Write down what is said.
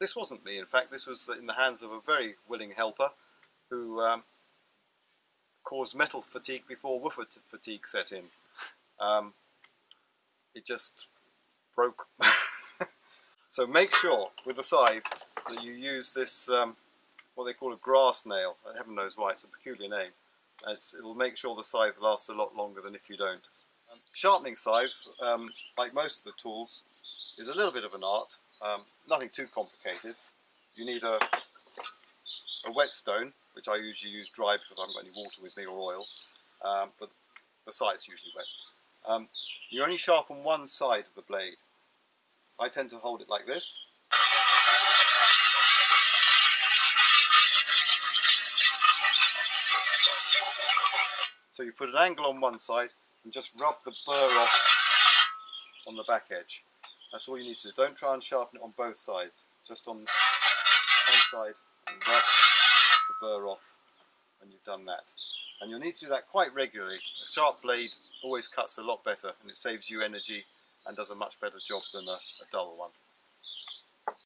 this wasn't me, in fact, this was in the hands of a very willing helper who um, caused metal fatigue before woofer fatigue set in. Um, it just broke. so make sure with the scythe that you use this, um, what they call a grass nail. Heaven knows why, it's a peculiar name. It's, it'll make sure the scythe lasts a lot longer than if you don't. Um, sharpening scythes, um, like most of the tools, is a little bit of an art. Um, nothing too complicated. You need a, a whetstone, which I usually use dry because I haven't got any water with me or oil, um, but the site's usually wet. Um, you only sharpen one side of the blade. I tend to hold it like this. So you put an angle on one side and just rub the burr off on the back edge. That's all you need to do. Don't try and sharpen it on both sides. Just on one side and rub the burr off when you've done that. And you'll need to do that quite regularly. A sharp blade always cuts a lot better and it saves you energy and does a much better job than a, a dull one.